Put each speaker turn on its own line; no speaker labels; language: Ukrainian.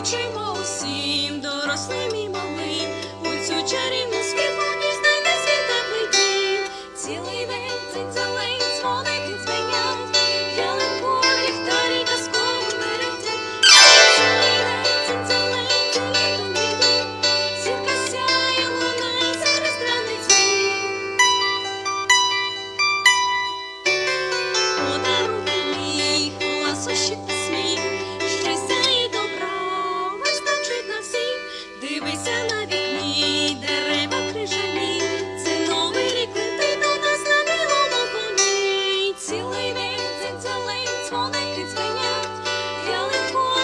Кличемо усім дорослим і меня, я легко